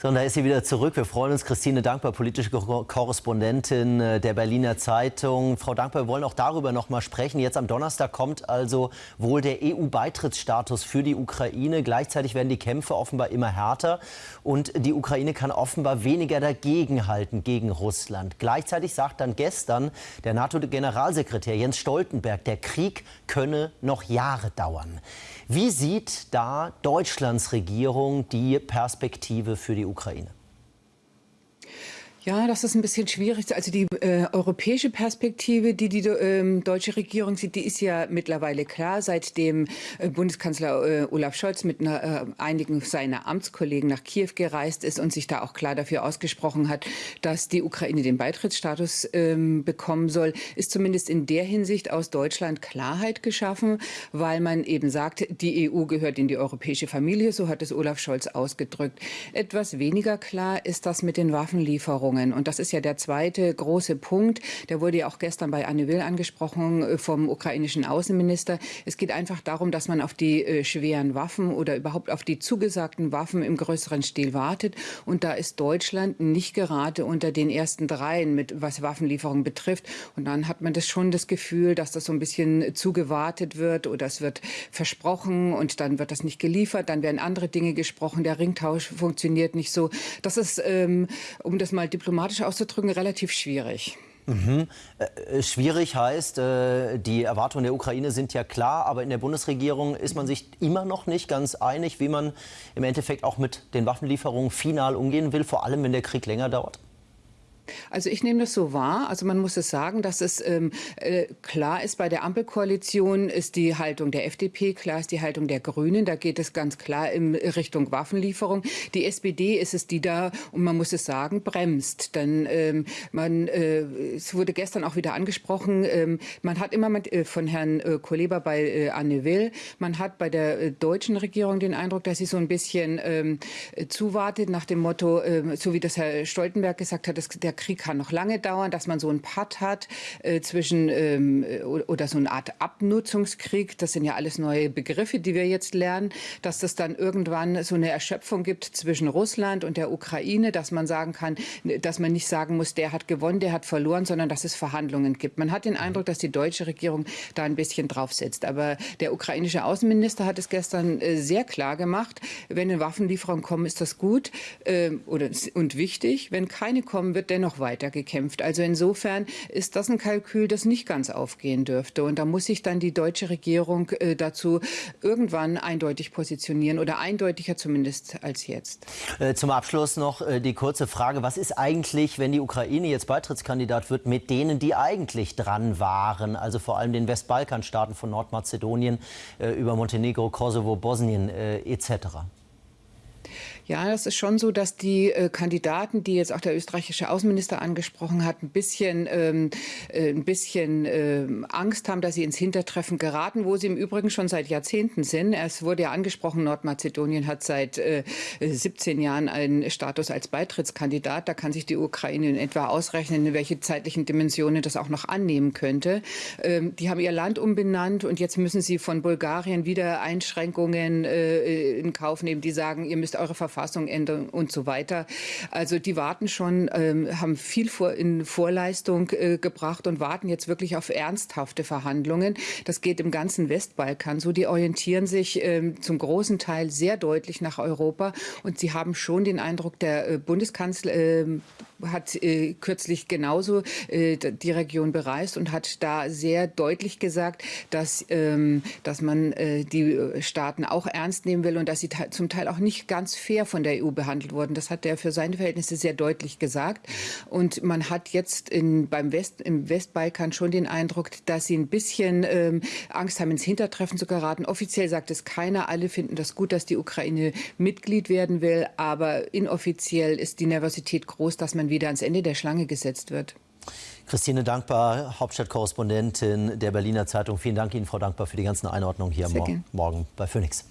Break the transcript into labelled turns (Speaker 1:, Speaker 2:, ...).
Speaker 1: So, und da ist sie wieder zurück. Wir freuen uns. Christine Dankbar, politische Korrespondentin äh, der Berliner Zeitung. Frau Dankbar, wir wollen auch darüber noch mal sprechen. Jetzt am Donnerstag kommt also wohl der EU-Beitrittsstatus für die Ukraine. Gleichzeitig werden die Kämpfe offenbar immer härter. Und die Ukraine kann offenbar weniger dagegenhalten gegen Russland. Gleichzeitig sagt dann gestern der NATO-Generalsekretär Jens Stoltenberg, der Krieg könne noch Jahre dauern. Wie sieht da Deutschlands Regierung die Perspektive für die Ukraine?
Speaker 2: Ja, das ist ein bisschen schwierig. Also die äh, europäische Perspektive, die die äh, deutsche Regierung sieht, die ist ja mittlerweile klar, seitdem äh, Bundeskanzler äh, Olaf Scholz mit äh, einigen seiner Amtskollegen nach Kiew gereist ist und sich da auch klar dafür ausgesprochen hat, dass die Ukraine den Beitrittsstatus ähm, bekommen soll, ist zumindest in der Hinsicht aus Deutschland Klarheit geschaffen, weil man eben sagt, die EU gehört in die europäische Familie, so hat es Olaf Scholz ausgedrückt. Etwas weniger klar ist das mit den Waffenlieferungen. Lieferungen. Und das ist ja der zweite große Punkt. Der wurde ja auch gestern bei Anne Will angesprochen äh, vom ukrainischen Außenminister. Es geht einfach darum, dass man auf die äh, schweren Waffen oder überhaupt auf die zugesagten Waffen im größeren Stil wartet. Und da ist Deutschland nicht gerade unter den ersten dreien, mit, was Waffenlieferungen betrifft. Und dann hat man das schon das Gefühl, dass das so ein bisschen zugewartet wird oder es wird versprochen und dann wird das nicht geliefert. Dann werden andere Dinge gesprochen. Der Ringtausch funktioniert nicht so. Das ist, ähm, um das mal diplomatisch auszudrücken, relativ schwierig.
Speaker 1: Mhm. Äh, schwierig heißt, äh, die Erwartungen der Ukraine sind ja klar, aber in der Bundesregierung ist man sich immer noch nicht ganz einig, wie man im Endeffekt auch mit den Waffenlieferungen final umgehen will, vor allem wenn der Krieg länger dauert.
Speaker 2: Also ich nehme das so wahr. Also man muss es sagen, dass es ähm, äh, klar ist, bei der Ampelkoalition ist die Haltung der FDP, klar ist die Haltung der Grünen. Da geht es ganz klar in Richtung Waffenlieferung. Die SPD ist es, die da, und man muss es sagen, bremst. Denn ähm, man, äh, es wurde gestern auch wieder angesprochen, ähm, man hat immer mit, äh, von Herrn äh, Kuleba bei äh, Anne Will, man hat bei der äh, deutschen Regierung den Eindruck, dass sie so ein bisschen ähm, zuwartet nach dem Motto, äh, so wie das Herr Stoltenberg gesagt hat, dass der Krieg kann noch lange dauern, dass man so einen Patt hat äh, zwischen ähm, oder so eine Art Abnutzungskrieg. Das sind ja alles neue Begriffe, die wir jetzt lernen, dass das dann irgendwann so eine Erschöpfung gibt zwischen Russland und der Ukraine, dass man sagen kann, dass man nicht sagen muss, der hat gewonnen, der hat verloren, sondern dass es Verhandlungen gibt. Man hat den Eindruck, dass die deutsche Regierung da ein bisschen draufsetzt. Aber der ukrainische Außenminister hat es gestern äh, sehr klar gemacht, wenn eine Waffenlieferung kommen, ist das gut äh, oder, und wichtig. Wenn keine kommen, wird dennoch noch weiter gekämpft. Also insofern ist das ein Kalkül, das nicht ganz aufgehen dürfte. Und da muss sich dann die deutsche Regierung äh, dazu irgendwann eindeutig positionieren oder eindeutiger zumindest als jetzt.
Speaker 1: Äh, zum Abschluss noch äh, die kurze Frage. Was ist eigentlich, wenn die Ukraine jetzt Beitrittskandidat wird, mit denen, die eigentlich dran waren? Also vor allem den Westbalkanstaaten von Nordmazedonien äh, über Montenegro, Kosovo, Bosnien äh, etc.
Speaker 2: Ja, das ist schon so, dass die äh, Kandidaten, die jetzt auch der österreichische Außenminister angesprochen hat, ein bisschen, ähm, äh, ein bisschen äh, Angst haben, dass sie ins Hintertreffen geraten, wo sie im Übrigen schon seit Jahrzehnten sind. Es wurde ja angesprochen, Nordmazedonien hat seit 17 äh, Jahren einen Status als Beitrittskandidat. Da kann sich die Ukraine in etwa ausrechnen, in welche zeitlichen Dimensionen das auch noch annehmen könnte. Ähm, die haben ihr Land umbenannt und jetzt müssen sie von Bulgarien wieder Einschränkungen äh, in Kauf nehmen, die sagen, ihr müsst eure Verfassung Verfassung ändern und so weiter. Also die warten schon, ähm, haben viel vor, in Vorleistung äh, gebracht und warten jetzt wirklich auf ernsthafte Verhandlungen. Das geht im ganzen Westbalkan so. Die orientieren sich ähm, zum großen Teil sehr deutlich nach Europa und sie haben schon den Eindruck, der äh, Bundeskanzler äh, hat äh, kürzlich genauso äh, die Region bereist und hat da sehr deutlich gesagt, dass, ähm, dass man äh, die Staaten auch ernst nehmen will und dass sie zum Teil auch nicht ganz fair von der EU behandelt wurden. Das hat er für seine Verhältnisse sehr deutlich gesagt. Und man hat jetzt in, beim West, im Westbalkan schon den Eindruck, dass sie ein bisschen ähm, Angst haben, ins Hintertreffen zu geraten. Offiziell sagt es keiner. Alle finden das gut, dass die Ukraine Mitglied werden will. Aber inoffiziell ist die Nervosität groß, dass man wieder ans Ende der Schlange gesetzt wird.
Speaker 1: Christine Dankbar, Hauptstadtkorrespondentin der Berliner Zeitung. Vielen Dank Ihnen, Frau Dankbar, für die ganzen Einordnungen hier morgen, morgen bei Phoenix.